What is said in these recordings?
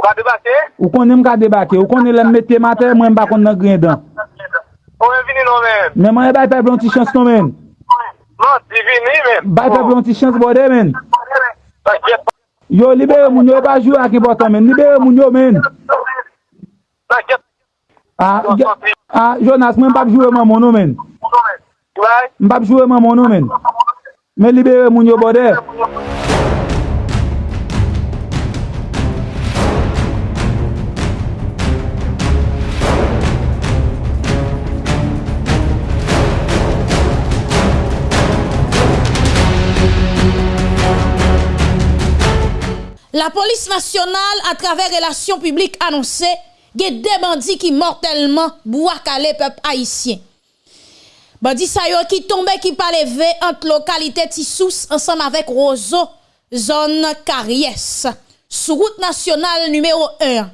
Ou ka debate? Ou konen m ka debake? Ou konen lèm mette mater, mwen m bakon nan gren dan? Ou men vini nou men? Men mwen bay pe blon ti chans nou men. Non, di vini men. Bay pe blon ti chans bode men. Yo libere moun yo, pa jou ak importan men. Libere moun yo men. A, a, Jonas, mwen bab jure man moun nou men. Mbap jure man moun nou men. Men libere moun yo bode. La police nationale, à travers relations publiques, annoncé qu'il des bandits qui mortellement bois-calé peuple haïtien. Bandits yo qui tombé qui pas levé entre localité Tissous ensemble avec Roseau, zone Carriès, sur route nationale numéro 1.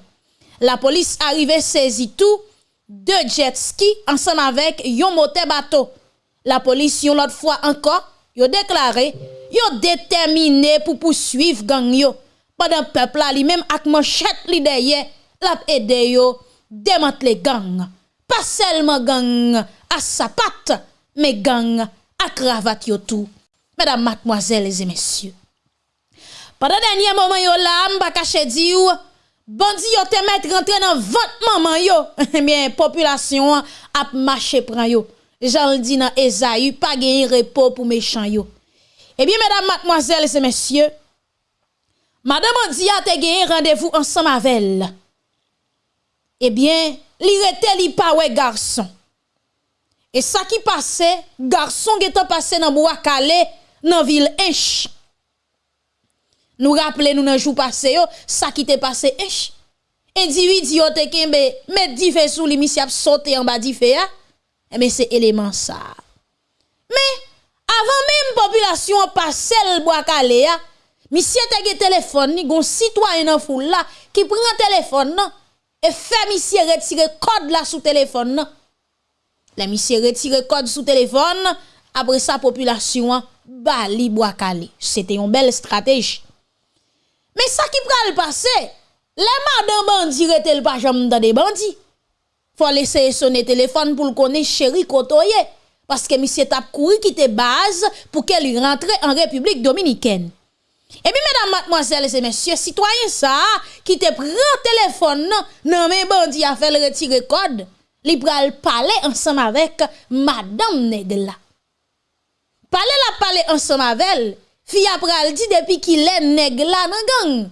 La police arrivée saisit tout, deux jet ski ensemble avec yon moteur bateau. La police yon l'autre fois encore, yo déclaré, yo déterminé pour poursuivre gang yo. Padan pepla li menm ak manchet li deye, lap ede yo demantle gang. Pa selman gang a sapat, me gang a kravat yo tou. Medan matmoazelez e mesye. Padan denye momen yo la, mba kache di yo, bandi yo temet rentre nan vant maman yo. Mien, populasyon ap mache pran yo. Jan l di nan Ezayu, pa genye repo pou mechan yo. Eh Ebyen, medan matmoazelez e mesye, Madame Andia te gagné rendez-vous ensemble avec. Eh bien, li rete li pa ouais garçon. Et ça qui passait, garçon qui passé dans bois calé dans ville Ench. Nous rappelons nous dans jour passé ça qui t'est passé Ench. Individu te kembe met di fe sou li misi ap sauté en bas di fe ya. Eh mais c'est élément ça. Mais avant même population passé le bois calé Monsieur te téléphone ni gon citoyen nan foule là qui prend téléphone et fait monsieur retirer code là sous téléphone nan. La monsieur retire code sous téléphone après sa population bali bois calé. C'était une belle stratégie. Mais ça qui pral passer, les madame bandi rete le pas jamais dans des bandits. Faut laisser sonner téléphone pour le connaître chéri kotoye parce que monsieur tap couru quitter base pour qu'elle rentre en République dominicaine. Et puis, mesdames, mademoiselles et messieurs, citoyens, ça, qui te prend téléphone, non, non, mais bandit a fait le retirer code, li pral parler ensemble avec madame Negla. Parler la parler ensemble avec elle, fille pral dit depuis qu'il est Negla nan gang.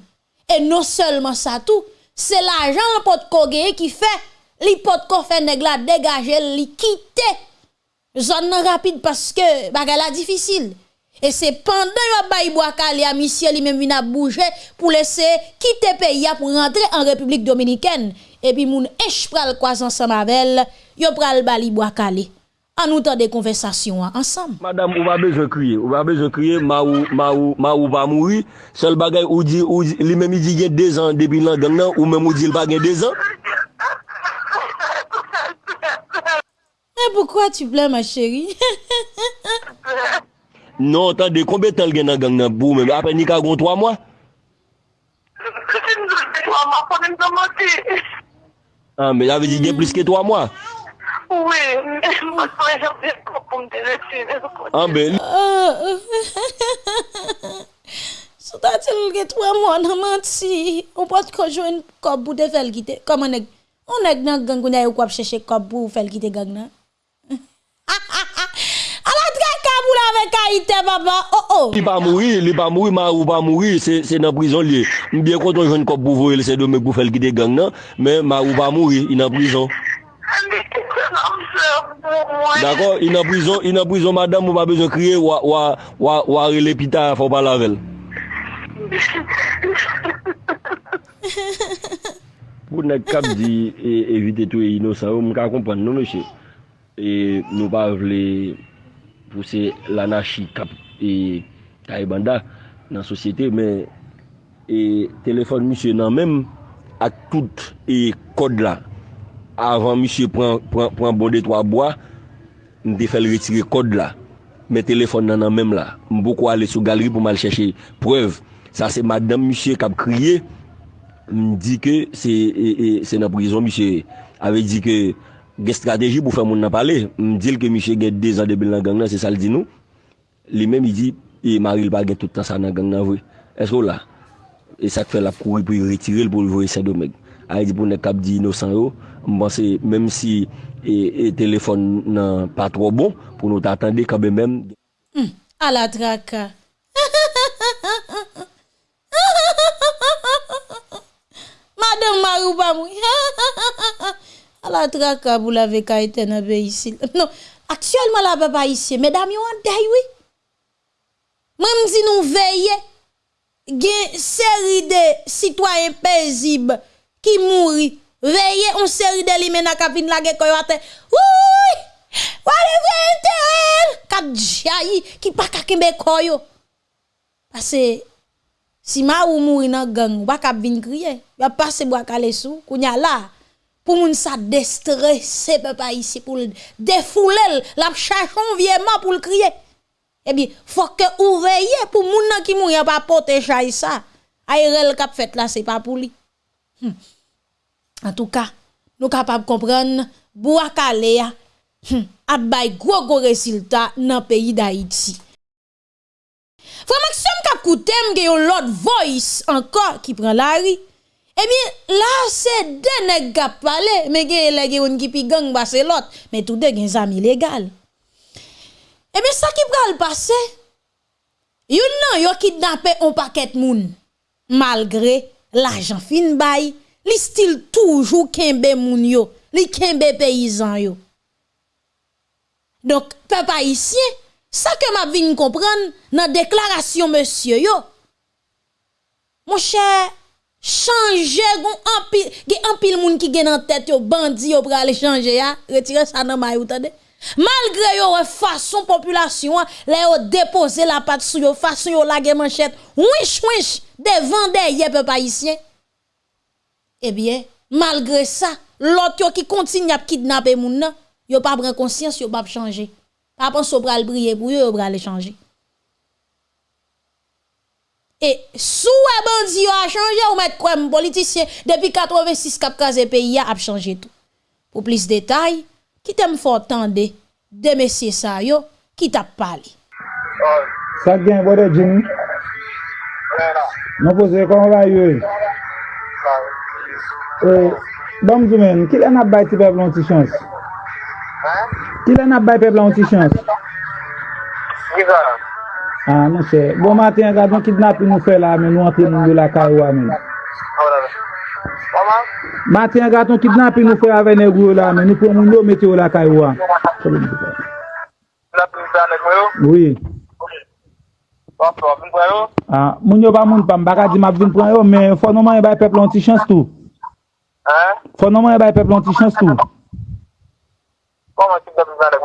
Et non seulement ça tout, c'est l'argent le pot kogé qui fait, li pot ko fait Negla dégager, li quitter zone rapide parce que bagala difficile. Et c'est pendant que bail Boakale à monsieur lui même a bougé pour laisser quitter pays pour rentrer en République dominicaine et puis moun ech pral croiser ensemble avec yo pral bali Boakale. En nous des conversations ensemble. Madame, on va besoin crier, on va besoin crier ma ou ma ou ma ou va mourir. Seul bagay ou dit ou lui même dit il y a 2 ans depuis l'an gang ou même ou dit il pas 2 ans. Et pourquoi tu pleures ma chérie Non, tan de konbe tel gen nan gang nan bou men, apen ni kagon 3 mwa? Gen 3 mwa konen nan mati. An, men ave di gen plis ke 3 mwa? Oui, mwen mwen jan plis kon pou mte resi. An, men. Soutan tel gen 3 mwa nan mati, ou pot konjwen kob bou de fel gite. Koman ek, on ek nan gang ou na yo kwa pcheche kob bou fel gite gang nan? Ha ha ha! boule avec Haïti, papa. Oh oh. Il pas mourir, il pas mourir, ma ou pas mourir, c'est c'est dans prison lié. Bien content jeune cop pour voir c'est de me pour faire quitter gang non, mais ma ou pas mourir, il est en prison. D'accord, il est en prison, il est en prison madame, ou pas besoin crier ou ou ou ou l'hôpital, faut pas laver. Pou nan kap di evite tou e inosan ou, mwen ka kompren nou mwen che. E nou pa vle pou se l'anashi kap e kaibanda nan sosyete, men e telefon misye nan menm ak tout e kod la. Avan misye pran, pran, pran bonde 3 boa, m de fel retire kod la. Men telefon nan nan menm la. M boko ale sou galeri pou mal chèche preuve. Sa se madame misye kap kriye, m di ke se, e, e, se nan prizon misye. Ave di ke gen strateji pou fè moun nan pale, mdil ke Miche gen 2 an debil nan gang nan, se sal di nou, li men mi di, e Maril pa gen toutan sa nan gang nan vwe, esro la, e sak fè la kouri pou yi retiril pou yi vwe se do meg, a yi di pou ne kap di inosan yo, mbanse, menm si e, e telefon nan pa tro bon, pou nou ta atande kabe menm. Hmm, a la draka. Madame Marou ba mou. Ha ha ha ha ha. la traka bou la veka eten non, an be isil. Non, aktuelman la be ba isye, medam yo an day we. Mwen mzi nou veye, gen seri de sitwayen pezib ki mouri. Veye, on seri de li mena kapin lage koyo ate. Ouy! wale veye eten, kap jayi ki pa kakimbe koyo. Pase, si ma ou mouri nan gang, wak ap vin kriye, Ya pase wak ale sou, kounya la. pour moun sa déstresser papa ici pour défouler la chachon viement pour le crier eh bien faut que vous veillez pour moun qui mourir pas porter chay ça aérel cap fait là c'est pas pour lui hmm. en tout cas nous capables comprendre bois calé hmm. a bay gros gros résultat dans pays d'Haïti Frère Maxime Kakoute, il y a l'autre voice encore qui prend la rue. Ebi la se dene gap pale, me ge yon ki pi gang base lot, me tout de gen zami legal. Ebi sa ki pran pase, yon nan yon kidnape yon paket moun. Malgre la jan fin bay, li stil toujou kenbe moun yo, li kenbe peyizan yo. Donk pe pa isye, Sa ke m ap vin kompran nan deklarasyon monsye yo. Mon chè, chanje gen anpil moun ki gen an tèt yo, bandi yo prale chanje ya, retire sa nan may ou tade. Malgre yo we fason populasyon, le yo depose la pat sou yo, fason yo lage manchet, wish wish, devan de ye pe pa isyen. Ebyen, malgre sa, lot yo ki kontin yap kidnap e moun nan, yo pa brin konsyans yo pa ap chanje. Pa pon so pral briye pou yo, yo pral chanje. E sou e bandi yo a chanje ou met kwen politisyen depi 86 kap kaze peyi ya ap chanje tou. Pou plis detay, ki tem fotande de mesye sa yo ki tap pale. Sa gen vode jimi? Non pose kon va yo e? e dom zumen, ki lè nap bay ti pepl an ti chans? Ki lè nap bay pepl an ti chans? Gizan. Ah, An, nou se. Bon maten, gade, nou kidnapi nou fe la men, nou antre moun yo la karwa men. Maten, gade, nou kidnapi nou fe ave negro la men, nou pou moun yo mete yo la karwa. Kidnapi nou fe ave negro yo? Oui. An, moun yo ba moun pam, baka di map vin pran yo, men fò nouman yon e bay peplon ti chans tou. An? Fò nouman yon e bay peplon ti chans tou. Koman kidnapi nou fe ave negro?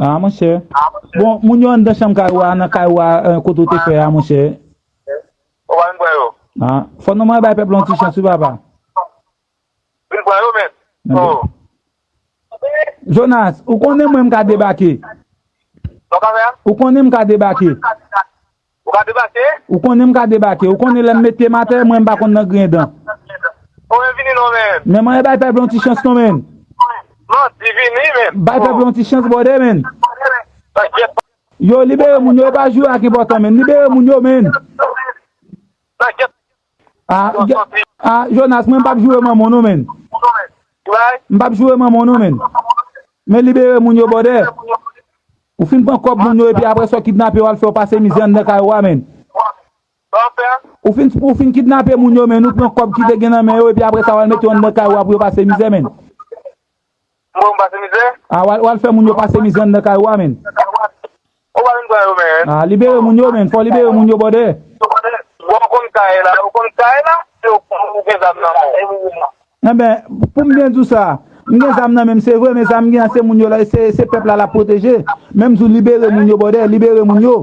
A, ah, monshe. Bon, moun yo an de chanm kaywa, an kaywa koto te fe, a, monshe. O, ah, an mwen yo. A, fon noman bay pep peplon ti chansi, baba. Mwen mwen yo, men. O. Jonas, ou konen mwen mka debake? Non ka ver? Ou konen mka debake? Ou ka debake? Ou konen mka debake? Ou konen lèm mette mater mwen bakon nan gren dan? O, men vini nou, men. Men mwen bay pep peplon ti chansi, nou, men. Non, divini men. Bay pe plon ti chans bode men. Taket. Yo libere moun yo pa jwa ki botan men. Libere moun yo men. Ah, Taket. A, ah, Jonas men pap jwe man moun nou men. Mbap jwe man moun nou men. Men libere moun yo bode. Ou fin pan kop moun yo epi apre so kidnap yo al fè ou pase mizyan de kaywa men. Ou fin, ou fin kidnap moun yo men. Ou pan kop ki de genan men yo epi apre sa wal met yo an de kaywa pou yo pase mizyan men. Mwen pase mizè? Ah, a, wal fè moun yo pase mizè nan kaj wamen? Wamen kwa yo men. A, libere moun yo men, fò libere moun yo bode. Wakon kaj e la, wakon kaj e la, wakon gen zam nan moun. E eh ben, pou mwen djou sa, mwen zam nan men, se vwe, mwen zam gen se moun yo la, se pepla la proteje, mwen zou libere moun yo bode, libere moun yo.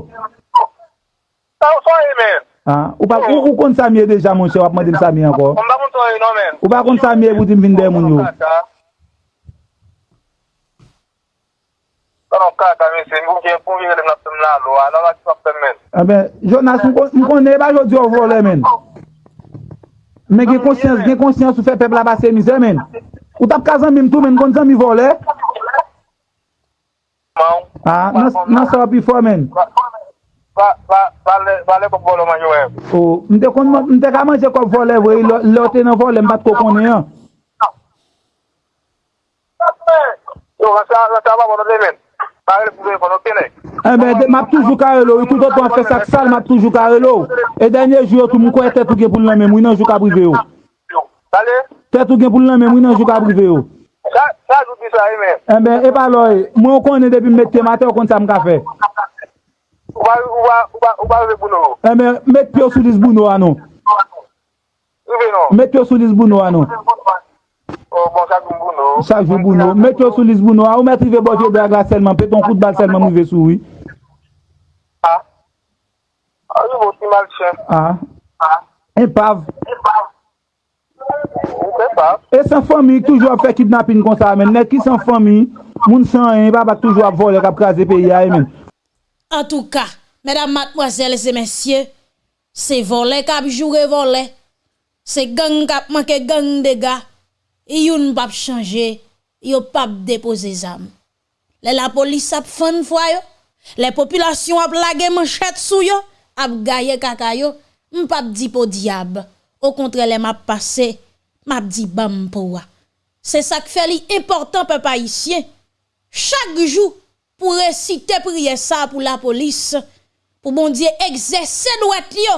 Sa ou son e men? Ha, ou pa ou ou kon samye deja moun che wap mwen dim sa miye anko? Mwen pa kon samye non men. Ou pa kon samye wou dim vinde moun yo? Mwen pa kon samye. ben, Jonas, nou konen ba jodi ou vole men. Men gen konsyans, gen konsyans ou fe pep la basen mize men. Ou tap kazan mim tou men, kon zan mi vole. A, nan sa wapi fo men. Vale kop vole man yo ev. Ou, mte ka manje kop vole vwe, lote nan vole mbat kop konen an. Yo, vase a vapa vole men. Parel pou ven kono pene. Ebe, eh map toujou karelo. Yon koutot pou an fè sak sal, map toujou karelo. E denye jou yo tou mou kwa e tè tou gen pou l'anmen mou, yon jou ka brive yo. Oh. Salè? Tè tou gen pou l'anmen mou, yon jou ka brive yo. Sa jou di sa yon men. Ebe, e paloy, mwen konen depi mette matè, ou kon sa mga fè. Ou ba ve bouno? Ebe, mette pyo sou dis bouno anon. Ou ve non? Mette pyo sou dis bouno anon. Chak jou bouno, met yo sou lis bouno, a ou met rive boje drag la selman, peton kout bal selman mou ve sou yi. A, a ou yon si mal chen. A, e pav. E pav. E pav. E san fomi, toujou ap fe kidnapin kon sa men, net ki san fomi, moun san yon, pa bak toujou ap vole kap kaze pe ya men. En tou ka, medan matmoazel se mensye, se vole kap jure vole, se gang kap manke gang de ga, yon pap chanje, yon pap depose zam. Le la polis ap fan fwa yo, le populasyon ap lage manchet sou yo, ap gaye kaka yo, mpap di po diab. Au kontre le map pase, map di bam pou wa. Se sak fe li important pe pa isye. Chak jou pou resite priye sa pou la polis, pou bon diye egzese nou et li yo,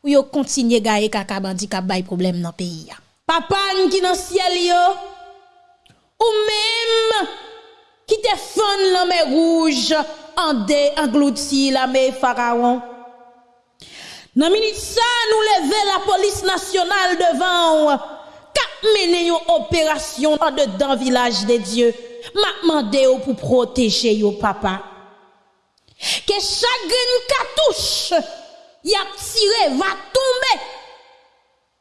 pou yo kontinye gaye kaka bandi kap bay problem nan peyi ya. Papan ki nan siel yo, ou mèm ki te fon la mè rouge an de anglouti la mè faraon. Nan minute sa nou leve la polis nasyonal devan, kap mène yon operasyon an de dan vilaj de Diyo, map mande yo pou proteje yo papa. Ke chagrin katouche, yap tire va tombe,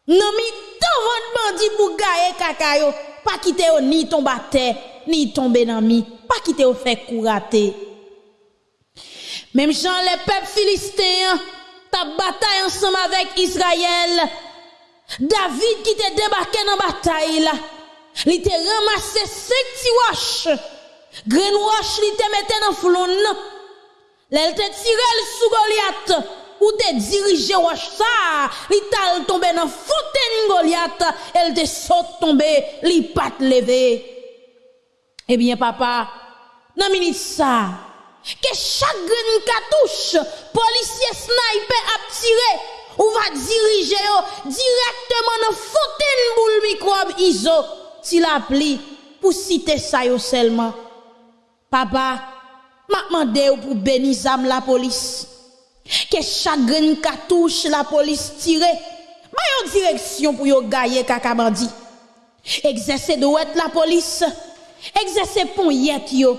Non mi tant votre bandi pour gaye kaka yo, pas quitter ni tomber à ni tomber dans mi, pas quitter yo fait courater. Même Jean les peuples philistins ta bataille ensemble avec Israël. David qui te débarqué dans bataille là. Il te ramassé cinq petits roches. Green il te mettait dans flon. Il te tiré sous Goliath. ou te dirige wash ça, li tal tombe dans fontaine Goliath, elle te saute tomber, li pas levé. Eh bien papa, nan minute ça, que chaque cartouche, policier sniper a tiré, ou va diriger directement dans fontaine boule microbe iso, si la pli, pour citer ça yo seulement. Papa, m'a demandé pour bénir la police. Que chaque graine cartouche la police tire, ma yo direction pour yo gayer kaka bandi. Exercer droit la police, exercer pon yet yo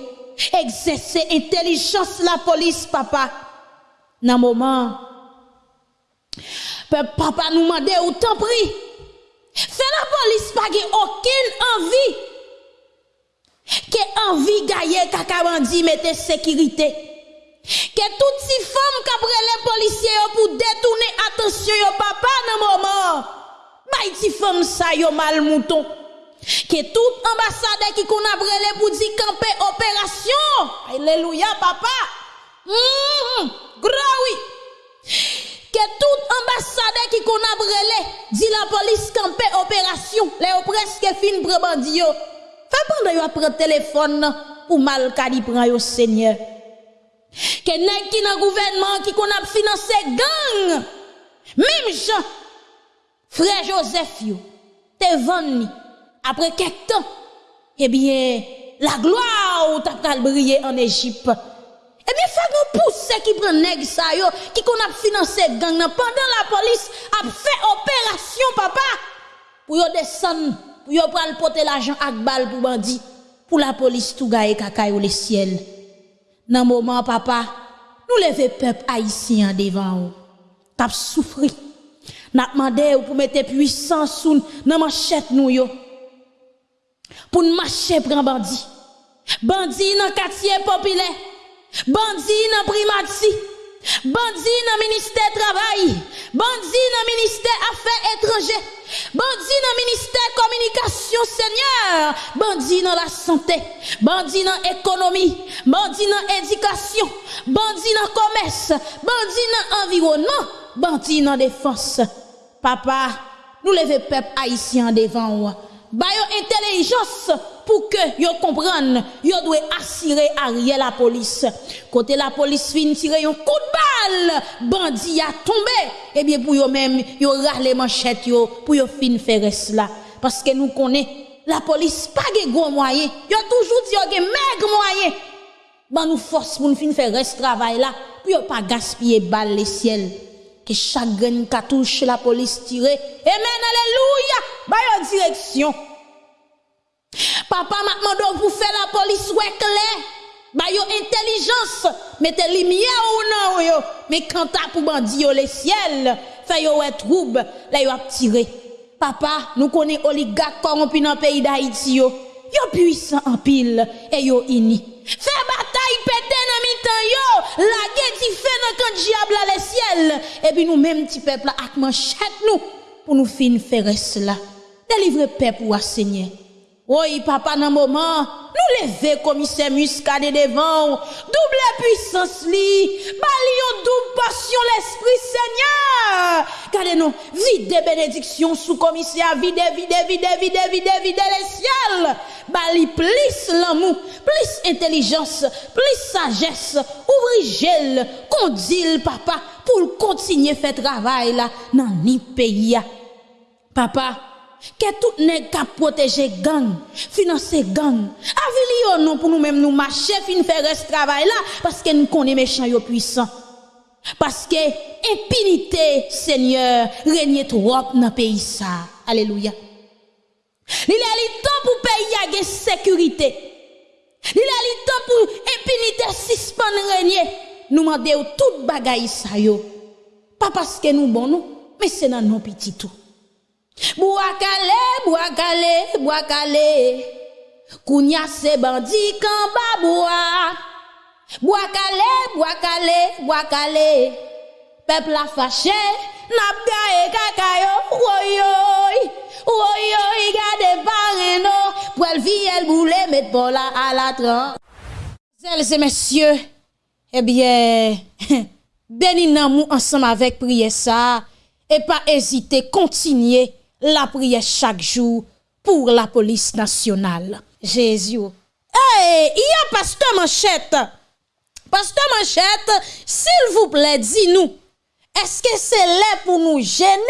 exercer intelligence la police, papa. Dans moment, papa nous demande ou t'en prie. Fais la police pas aucune envie. Que envie gagne kaka bandi mette sécurité. Que toutes ces femmes qui les policiers pour détourner attention yo papa dans moment. Bay ti femme ça yo mal mouton que tout ambassadeur qui qu'on a brûlé pour dire camper opération. Alléluia, papa. Mm oui. Que tout ambassadeur qui qu'on a brûlé dit la police camper opération. Les presque fin pour bandi yo. Fait pendant yo prend téléphone pour mal prend yo Seigneur. Que nèg qui dans gouvernement qui qu'on a financé gang? Même Jean frère Joseph yo te vendu après quelques temps, eh bien, la gloire t'a pral briller en Égypte. Eh bien, nous pousser qui prend nèg ça yo, qui qu'on a financé gang nan pendant la police a fait opération papa pour yo descendre, pour yo pral porter l'argent ak bal pour bandi, pour la police tout gaye kaka yo le ciel. Nan moment papa, nous lever peuple haïtien devant ou. T'a souffri. N'a demandé pour mettre puissance sous nan manchette nou yo pour nous marcher prend bandit. Bandit dans quartier populaire. Bandit dans primati. Bandi dans ministère travail, bandi dans ministère affaires étrangères, bandi dans ministère communication Seigneur, bandi dans la santé, bandi dans économie, bandi dans éducation, bandi dans commerce, bandi dans environnement, bandi dans défense. Papa, nous levons peuple haïtien devant ba yo intelligence pour que yo comprenne yo doit assurer arrière la police côté la police fin tirer un coup de balle bandit a tombé et bien pour yo même yo rale manchette yo pour yo fin faire cela parce que nous connaît la police pas de gros moyens yo toujours dit yo maigre moyen ban nous force pour nous fin faire ce travail là pour yo pas gaspiller balle les ciel que chaque grain touche la police tire. Amen, alléluia. Ba yo direction. Papa m'a demandé pour faire la police ouais clair. Bah yo intelligence, mettez lumière ou non yo. Mais quand t'as pour bandit yo le ciel, fait yo ouais trouble, là yo a tiré. Papa, nous connaît oligarque corrompu dans pays d'Haïti yo. Yo puissant en pile et yo ini. Fait bataille pété dans mi-temps yo, la guerre qui fait dans quand diable le ciel et puis nous même petit peuple avec manchette nous pour nous fin faire cela. Délivrer peuple ou à Seigneur. Oye papa nan mouman, nou leve komise muskade devan, double puissance li, bali yon double passion l'esprit seigneur. Kade nou, vide benediksyon sou komise a vide, vide, vide, vide, vide, vide le siel. Bali plis l'amou, plis intelijans, plis sages, ouvri jel, kondil papa pou l'kontinye fe travay la nan ni peyi ya. Papa, que tout nèg ka protéger gang, financer gang. Avili non pour nous même nous marcher fin faire ce travail là parce que nous connaissons méchants yo puissants. Parce que impunité Seigneur règne trop dans pays ça. Alléluia. Il a le temps pour pays à sécurité. Il a le temps pour impunité suspendre régner. Nous demandons tout bagaille ça yo. Pas parce que nous bon nous, mais c'est dans nos petits tout. Bouakale, bouakale, bouakale. Kounya se bandi kan baboua. Bouakale, bouakale, bouakale. Peuple a fâché, n'a gaye kakayo, woyoy. Woyoy, gade pareno. Pour elle vie, elle boule, met bola à la tran. Et messieurs, eh bien, bénis nous ensemble avec prière ça. Et pas hésiter, continuer la prière chaque jour pour la police nationale. Jésus. Hey, il y a pasteur Manchette. Pasteur Manchette, s'il vous plaît, dis-nous. Est-ce que c'est là pour nous gêner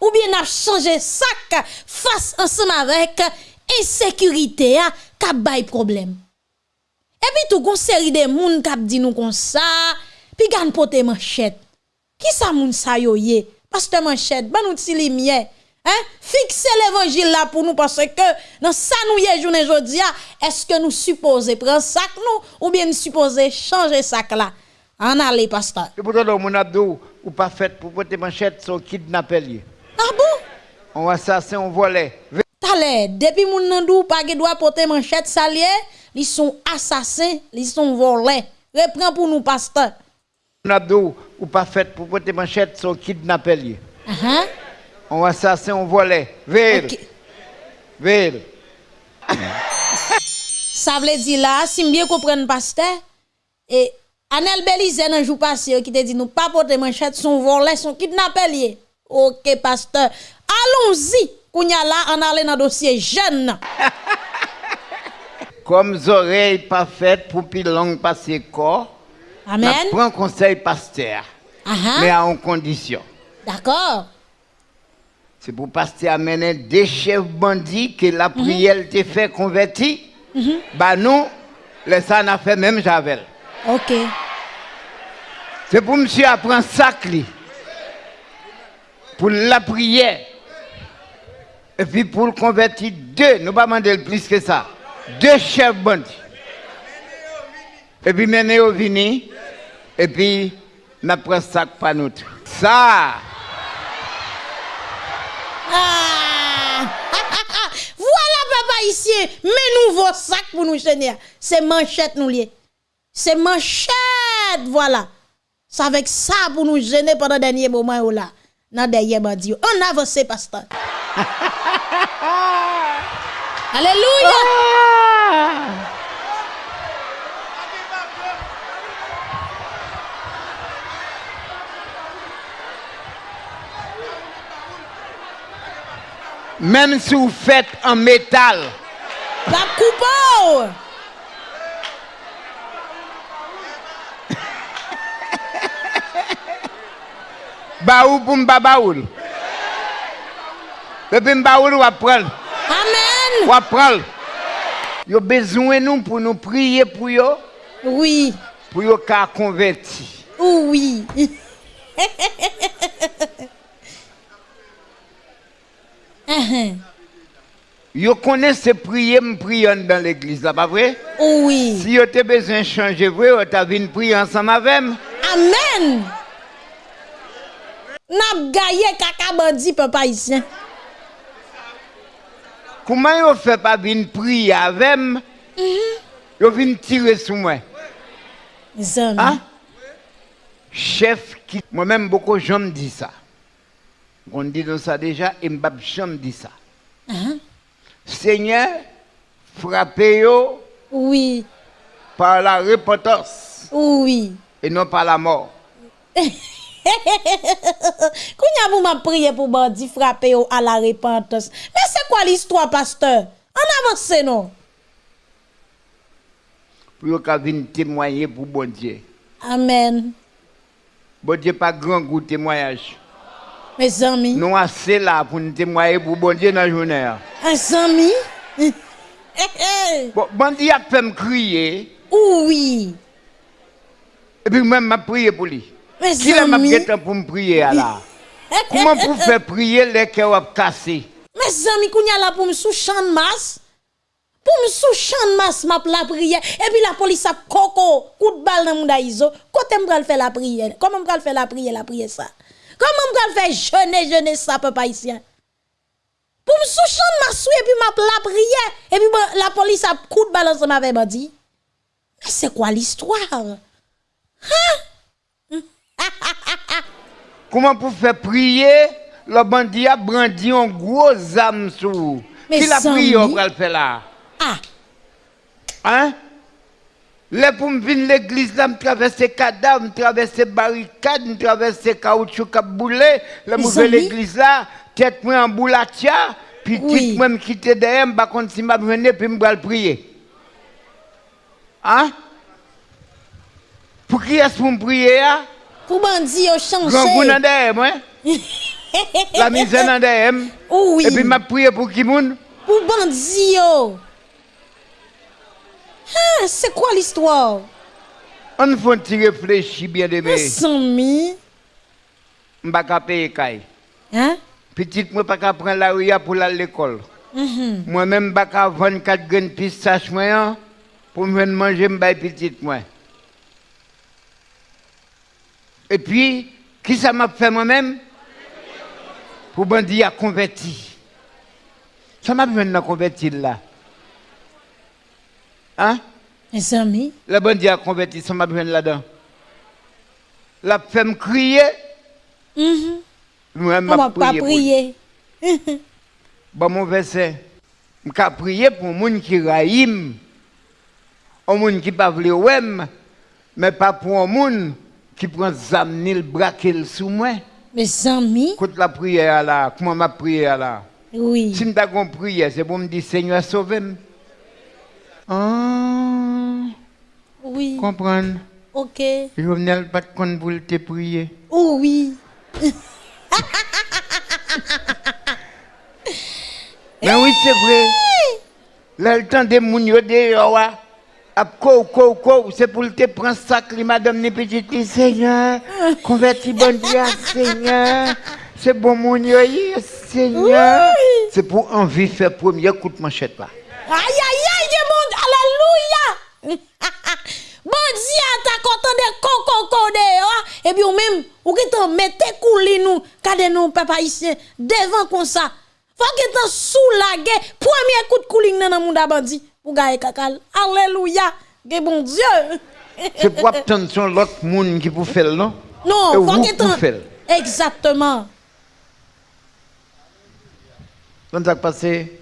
ou bien à changer sac face ensemble avec insécurité à k'abay problème? Et puis tout gon série de moun k'ap dit nous comme ça, puis gan pote manchette. Qui ça moun sa? Pasteur manchette, ban nous ti lumière. Hein? Fixez l'évangile là pour nous parce que dans ça nous y journée aujourd'hui, est-ce que nous supposons prendre sac nous ou bien nous supposons changer sac là? En aller, pasteur. Et pourtant, mon abdou, ou pas fait pour porter manchette, son kidnappé. Ah bon? On assassin, on volait. Tale, depuis mon nandou pas doit porter manchette salier, ils sont assassins, ils sont volés. Reprends pour nous, pasteur. Mon abdou, ou pas fait pour porter manchette, son kidnappé. Uh -huh. On assassin, on volait. Vire. Ok. Vire. Ça veut dire là, si bien comprendre pasteur, et Anel Belize un jour passé qui te dit nous pas porter manchette son volé son kidnappé. OK pasteur. Allons-y. Kounya là on aller dans dossier jeune. Comme oreilles pas faites pour plus long passer corps. Amen. Prends conseil pasteur. Mais à une condition. D'accord. C'est pour pasteur amener des chefs bandits que la prière te fait convertir. Bah nous, les ça n'a fait même Javel. OK. C'est pour monsieur apprendre sac li. Pour la prière. Et puis pour le convertir deux, nous pas demander plus que ça. Deux chefs bandits. Et puis mener au vini. Et puis nous prenons sac par nous. Ça, Ah! voilà papa ici, mais nouveau sac pour nous chenir. C'est manchette nous lié. C'est manchette, voilà. C'est avec ça pour nous gêner pendant dernier moment là. Nan derrière bandi yo. On avance pasteur. Alléluia. Même si vous faites en métal, La coupe. baou pour m'ba baoul. Depuis m'baoul, ou après, Amen. ou après. Yo besoin nous pour nous prier pour yo, Oui. pour yo ka converti. Oui. Yo connaissent prier, me prier dans l'église, là, pas vrai? Oui. Si yo te besoin de changer, ta vinn prier ensemble avec moi. Amen. N'a gaye kaka bandi papa ici. Comment yo fait pas vinn prier avec moi? Yo vinn tirer sur moi. Mes amis. Hein? Chef qui. Moi-même, beaucoup de gens me disent ça. On dit ça déjà, et m'bab dit ça. Seigneur, frappez-yo Oui. par la repentance Oui. et non par la mort. Kounya vous m'a prié pour bandi frapper à la repentance. Mais c'est quoi l'histoire pasteur? En avance non? Pour ka vinn témoigner pour bon Dieu. Amen. Bon Dieu pas grand goût témoignage. Mes amis. Nous assez là pour nous témoigner pour bon Dieu dans la journée. Mes amis. Hey, hey. Eh, eh. Bon, bon Dieu a fait me crier. Oui. Et puis même m'a prié pour lui. Mes Qui m'a pris temps pour me prier là? Eh, Comment pour faire prier les cœurs cassés? Mes amis, qu'on y là pour me souchan de masse. Pour me souchan de masse, m'a la prière. Et puis la police a coco, coup de balle dans mon daïso. Quand me faire la prière? Comment me faire la prière, la prière ça? Comment m'pral faire jeûner, jeûner ça, papa ici? Pour me sous champ de masse, et puis m'a la prière. Et puis la police a coup de balle ensemble avec bandi. Mais c'est quoi l'histoire? Comment pour faire prier, le bandit a brandi un gros âme. Mais Qui la prière le faire là? Ah, Hein? Là, pour me venir l'église, là, me traverser cadavre, me traverser barricade, me traverser caoutchouc a boulé. Là, me l'église là, tête moi en boulatia, puis tête moi me quitter derrière, me contre si m'a venir, puis me le prier. Hein? Pour qui est-ce pour me prier, hein? pour bandi au changer. Grand goût dans derrière, moi. La misère dans derrière. moi. Oui. Et puis m'a prié pour qui moun? Pour bandi Ah, c'est quoi l'histoire? On faut réfléchir bien de mes. Sami. M'pa ka payer kay. Hein? Petite moi pas prendre la rue pour aller à l'école. Mhm. Moi-même pas ka 24 graines pistache moi hein, pour me manger m'bay petite moi. Et puis qui ça m'a fait moi-même? Pour bandi a converti. Ça m'a fait convertir là. Hein? Mes amis. Le bandit a converti, ça m'a besoin là-dedans. La fait me crier, Mhm. moi On m'a m'a pas pour prié. Bon mon verset, m'a prié pour moun qui raïm, un moun qui pas vle ouem, mais pas pour un moun qui zam ni le braquel sous moi. Mes amis. Écoute la prière là, comment m'a prière là? Oui. Si gon prière, c'est pour me dire Seigneur sauve-moi. Ah, Oui. comprendre. Ok. Jovenel pas de compte pour te prier. Oh oui. Mais oui, c'est vrai. Là, le temps de moun yo de yo wa. Ap ko ko ko, c'est pour te prendre sac madame ni petite li, Seigneur. Converti bon Dieu, Seigneur. C'est bon yi, Seigneur. C'est pour envie faire premier coup de manchette là. Aïe aïe Dieu bon, alléluia. Bandi a ta content de coco de et puis ou même ou qui t'en mettez couli nous, kade nous papa ici devant comme ça. Faut que t'en soulagé premier coup de cooling dans le monde a bandi pour gagne kakal. Alléluia. Que bon Dieu. C'est pour attendre l'autre monde qui pour faire, non? Non, faut vous que. Exactement. Quand ça passé,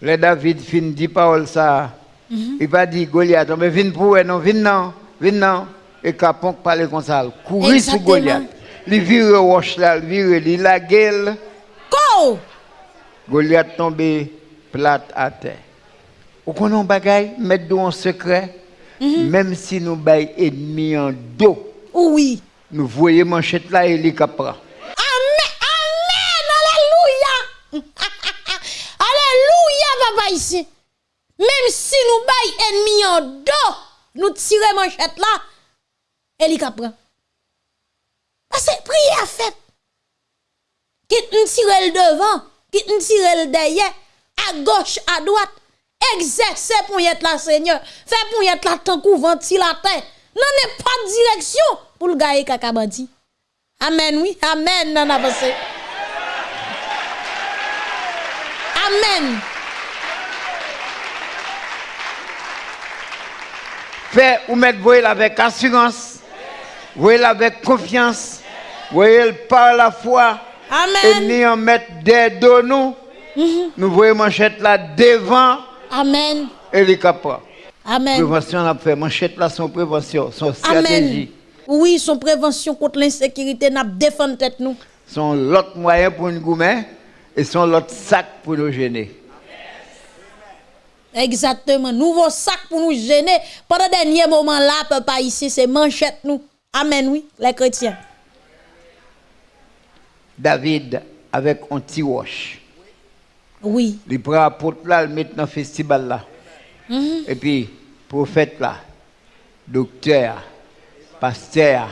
le David fin dit parole ça. Mhm. Il va dire Goliath, mais viens pour non, viens non, viens non. Et Capon parler comme ça, courir sur. Goliath. Il vire roche là, il vire, il la gueule. Go! Goliath tombé plate à terre. Ou qu'on un bagay, mettre un secret, Mhm. même si nous bail ennemi en dos, Oui. nous voyons manchette là et les capra. Amen. Amen. Alléluia. Ici. Même si nous bail ennemi en dos, nous tirons manchette là, et il prend. Parce que prière fait. Quitte nous tirer le devant, quitte nous tirer le derrière, à gauche, à droite. Exercer pour y être là, Seigneur. Fait pour y être là, tant qu'on ventilateur. Non, n'est pas de direction pour le gars kaka bandi. Amen, oui. Amen, non, avancé. Amen. Fait ou mettre voyez avec assurance, voyez avec confiance, voyez par la foi, et Amen. ni en mettre des dos nous, nous voyons manchette là devant Amen. et les capra. Amen. Prévention on a fait manchette là son prévention, son Amen. stratégie, Oui, son prévention contre l'insécurité n'a défendu tête nous. son l'autre moyen pour nous goumer et son l'autre sac pour nous gêner. Exactement. Nouveau sac pour nous gêner. Pendant le dernier moment là, papa ici, c'est manchette nous. Amen, oui, les chrétiens. David avec un petit roche. Oui. Il prend apôtre là, il met dans le festival là. Mhm. Et puis, prophète là, docteur, pasteur,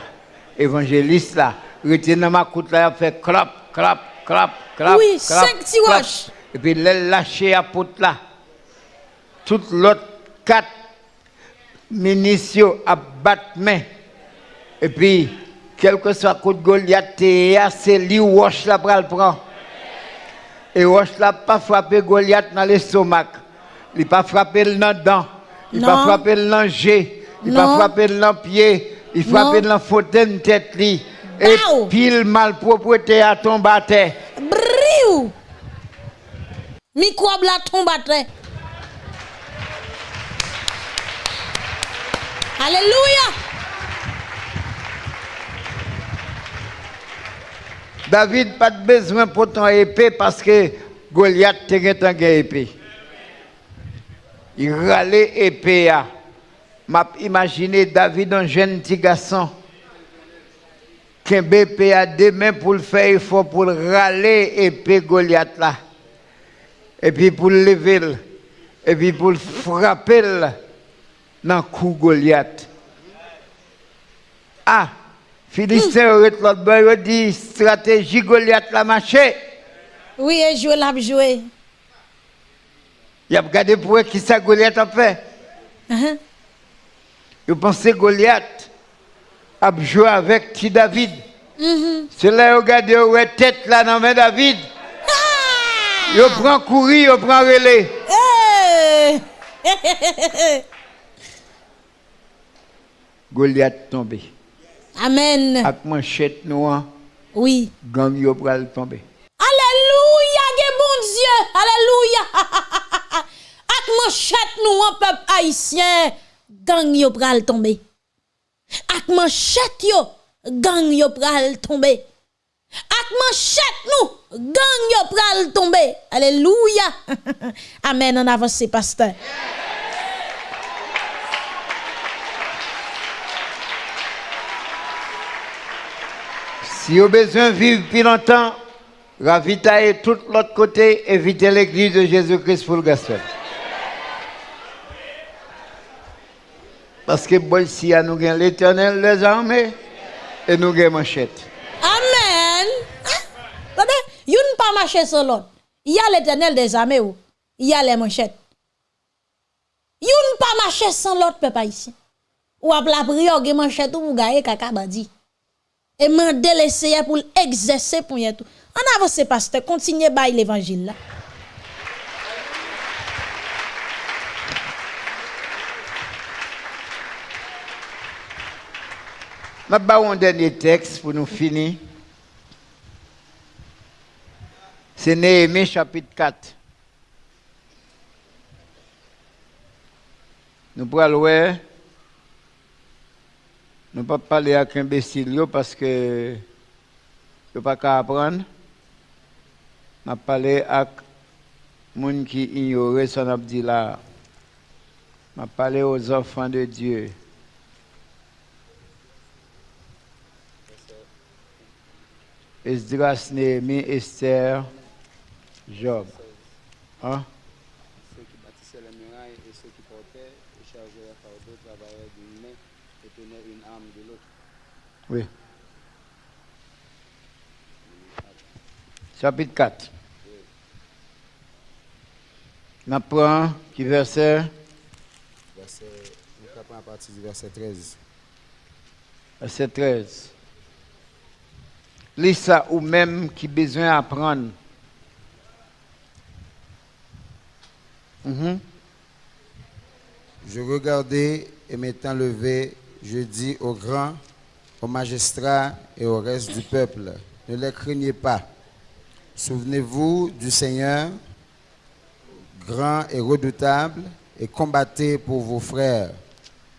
évangéliste là, retient dans ma là, il fait clap, clap, clap, clap. Oui, clap, cinq petits roches. Et puis, il lâche apôtre là. Tout l'autre quatre ministres à battre main. Et puis, quel que soit coup de Goliath, c'est lui roche là pour le prendre. Et roche là pas frappé Goliath dans l'estomac. Il pas frappé le dent. Il pas Non. frappé le jet. Il Non. pas frappé le pied. Il frappé Non. dans fauteuil tête li. Et pile malpropreté à tomber à terre. Microbe la tombe à terre? Alléluia. David pas de besoin pour ton épée parce que Goliath était un épée. Il râlait épée. a. M'a imaginé David un jeune petit garçon qui a épée à deux mains pour le faire effort pour râler épée Goliath là. Et puis pour le lever le- et puis pour le frapper dans le coup Goliath. Ah, Philistin l'autre dit stratégie Goliath la marché. Oui, et jouer l'a joué. Il a regardé pour eux qui ça Goliath a fait. Uh-huh. Il pensait Goliath a joué avec petit David? Mhm. C'est là il regarde ouais tête là dans main David. Ah! Il prend courir, il prend relais. Goliath tombé. Amen. Avec manchette noire, Oui. gang yo pral tomber. Alléluia, que bon Dieu. Alléluia. Ak manchette nous en peuple haïtien, gang yo pral tomber. Ak manchette yo, gang yo pral tomber. Ak manchette nous, gang yo pral tomber. Alléluia. Amen, en avance, pasteur. Si vous avez besoin de vivre plus longtemps, ravitaillez tout l'autre côté, évitez l'église de Jésus-Christ pour le gospel. Parce que bon, si nous avons l'éternel des armées et nous avons manchette. Amen. Hein? Attendez, yon pas marcher sur l'autre. Il y a l'éternel des armées ou il y a les manchettes. Yon pas marcher sans l'autre peuple ici. Ou ap la prière ge manchette ou pour gagner kaka bandi. Et mandé les Seigneur pour exercer pour tout. En avance pasteur, continuez bail l'évangile là. Je vais un dernier texte pour nous finir. C'est Néhémie chapitre 4. Nous pourrons voir. Nous ne pouvons pas parler avec imbécile parce que je ne pas qu'à apprendre. Je parler avec gens qui ignorent ce qu'on a dit là. Je parler aux enfants de Dieu. Esdras, Néhémie, Esther, Job. Hein? Ceux qui bâtissaient les murailles et ceux qui portaient et chargeaient les fardeaux travaillaient d'une main et tenaient une arme de l'autre. Oui. Chapitre 4. On apprend qui verset Verset, nous à partir du verset 13. verset 13. Lis ça ou même qui besoin d'apprendre. Mhm. Je regardai et m'étant levé, je dis aux grands, aux magistrats et au reste du peuple, ne les craignez pas. Souvenez-vous du Seigneur, grand et redoutable, et combattez pour vos frères,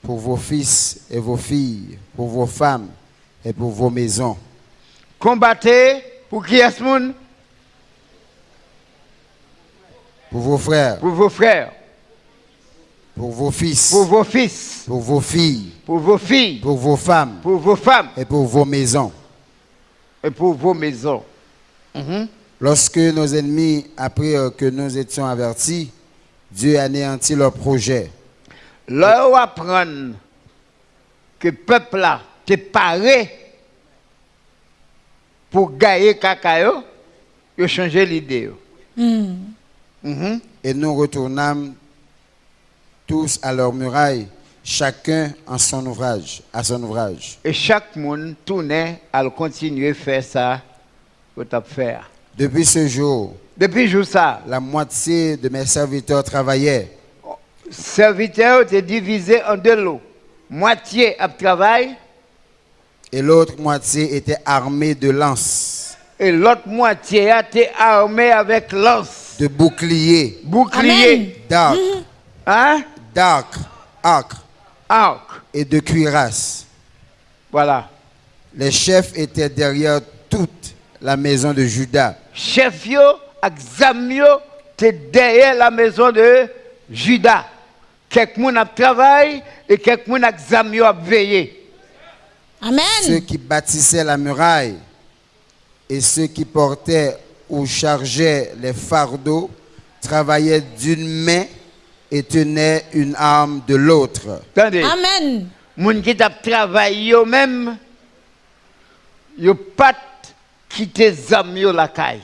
pour vos fils et vos filles, pour vos femmes et pour vos maisons. Combattez pour qui est ce monde Pour vos frères, Pour vos frères, pour vos fils, pour vos fils, pour vos filles, pour vos filles, pour vos femmes. Pour vos femmes. Et pour vos maisons. et pour vos maisons. Lorsque nos ennemis apprirent que nous étions avertis, Dieu anéantit leurs projets. Là où apprendre que le peuple là t'est paré pour gagner cacayo, il a changé l'idée. Mhm. Et nous retournâmes tous à leur muraille, chacun en son ouvrage, à son ouvrage. Et chaque monde tournait à continuer à faire ça tu faire. Depuis ce jour, Depuis jour ça, la moitié de mes serviteurs travaillaient, serviteur était divisé en deux lots. Moitié à travail et l'autre moitié était armée de lances, et l'autre moitié a été armé avec lance, de boucliers, bouclier, d'arcs, hein, d'arcs, arcs arc. et de cuirasses. Voilà. Les chefs étaient derrière toute la maison de Judas. chef yo te derrière la maison de Judas. Quelques moun ap travail et quelques moun ak zam yo ap veillé. Amen. Ceux qui bâtissaient la muraille et ceux qui portaient ou chargeaient les fardeaux travaillaient d'une main et tenaient une arme de l'autre. Amen. Moun qui tap travail yo même yo quitter zam yo la caille.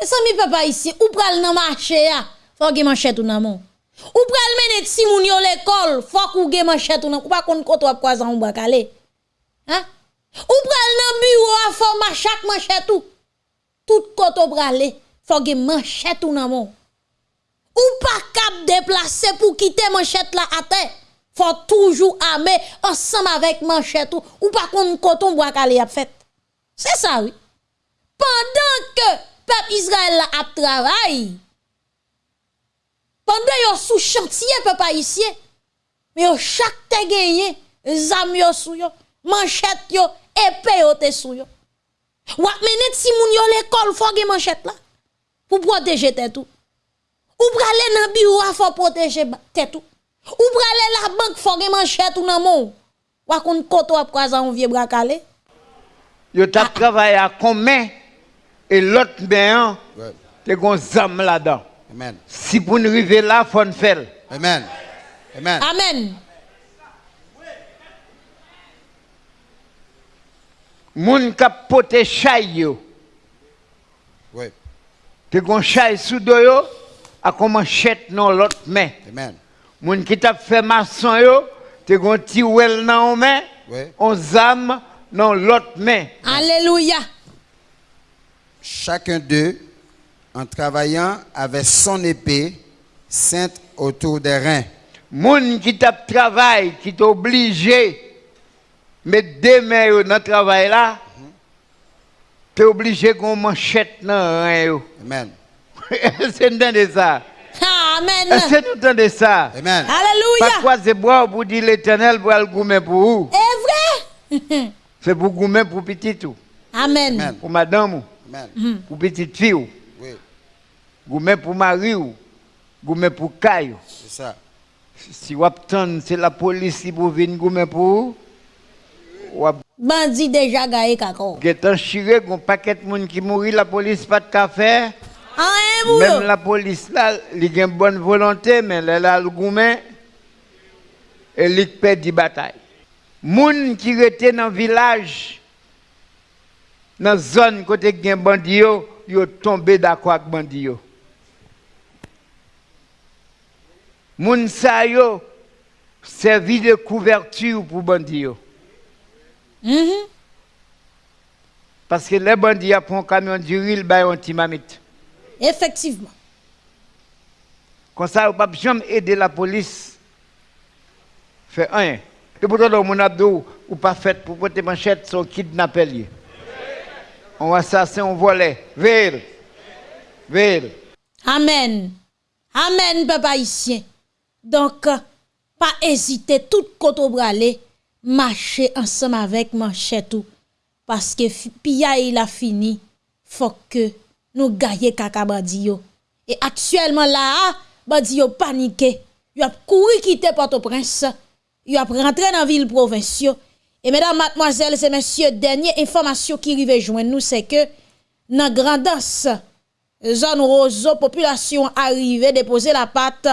E sa papa ici, ou pral nan marché ya, faut ge manchette ou nan mon. Ou pral mene ti moun yo l'école, faut ou ge manchette ou nan, ou pa kon koto ap kwa zan ou bakale. Hein? Ou pral nan bureau a faut manchette manchette ou. Tout? Koto prale, faut ge manchette ou nan mon. Ou pas cap déplacer pour quitter manchette là à terre. Faut toujours armer ensemble avec manchette ou, pas kon coton bois calé a fait. C'est ça oui. Pendant que peuple Israël a travail, pendant yo sous chantier peuple haïtien, mais yo chaque te gagné, zam yo sou yo, manchette yo, épée yo te sou yo. Ou ap mene ti moun yo l'école faut manchette là pour protéger tête tout. Ou prale nan bureau faut protéger tête tout. Ou la banque faut manchette ou nan mon. Ou koto ap on vieux bras calé. Yo tap à combien? Et l'autre ben Ouais. te gon zam là-dedans. Amen. Si pour nous arriver là, faut nous faire. Amen. Amen. Amen. Moun kap pote chay yo, Oui. te gon chay sous do yo, a kon manchette non l'autre main. Amen. Moun qui tap fait maçon yo, te gon ti wel nan ou main, Oui. on zam non l'autre main. Alléluia. Chacun d'eux, en travaillant, avait son épée ceinte autour des reins. Moun qui tap travail, qui t'obligé Mais demain, yo, dans le travail là, tu es obligé qu'on manchette dans rien. yo. Amen. C'est de ça. Amen. C'est tout le temps de ça? Amen. Pas Alléluia. quoi c'est boire pour dire l'éternel pour le goumer pour vous. C'est vrai? C'est pour goumer pour petit tout. Amen. Amen. Pour madame, ou, Amen. pour petite fille, ou, Oui, pour mari, ou, pour caille. c'est ça. Si vous attendez, c'est la police qui vous venir pour Bandit déjà gaé kako. Getan chiré, un paquet de monde qui mourit, la police pas de café. Ah, hein. Même la police là, il a une bonne volonté, mais elle a le goumen et il perd la bataille. Moun qui étaient dans le village, dans la zone côté gen bandi yo, yo tombé d'accord avec bandi yo. Moun sa yo servi de couverture pour bandi yo. Mhm. Parce que les bandits pris un camion d'uril, bah, un timamite. Effectivement. Comme ça, on ne peut jamais aider la police. Fait rien. Et pourtant, mon abdou, ou pas fait pour porter manchette, son kidnappé. On assassin, on volait. Veille. Veille. Amen. Amen, papa haïtien. Donc, euh, pas hésiter, tout côté bralé, marcher ensemble avec manchette ou. Parce que pilla il a fini. Faut que nous gagnons kaka bandi yo. Et actuellement là, bandi yo paniqué. Yo a couru quitter Port-au-Prince. Yo a rentré dans ville provinciale. Et mesdames, mademoiselles et messieurs, dernière information qui arrive joindre nous, c'est que dans Grandance, zone roseau, population arrivée déposer la patte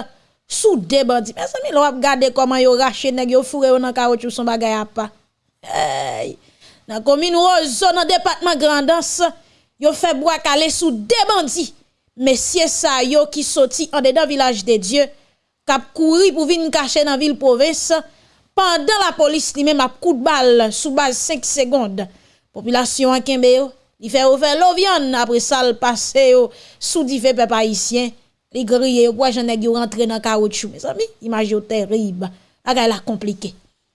sous des bandits. Mais ça, l'on regarder comment yo raché nèg yo fourré dans caoutchouc son bagay a pas. Hey. Dans commune roseau dans département Grandance, yo fait bois calé sous des bandits. Messieurs ça yo qui sorti en dedans village de Dieu, k'ap couri pour venir cacher dans ville province pendant la police li coup de balle sous base 5 secondes. Population en kembe yo, li fait ouvert l'ovian après ça le passé yo sous divers peuple haïtien. Li grille yo pour j'en yo rentré dans caoutchouc. Mes amis, image yo terrible. La la compliqué.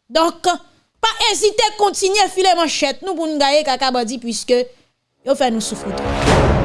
Donc pas hésiter continuer filer manchette nous pour nous gagner kaka bandi puisque yo fait nous souffrir. trop.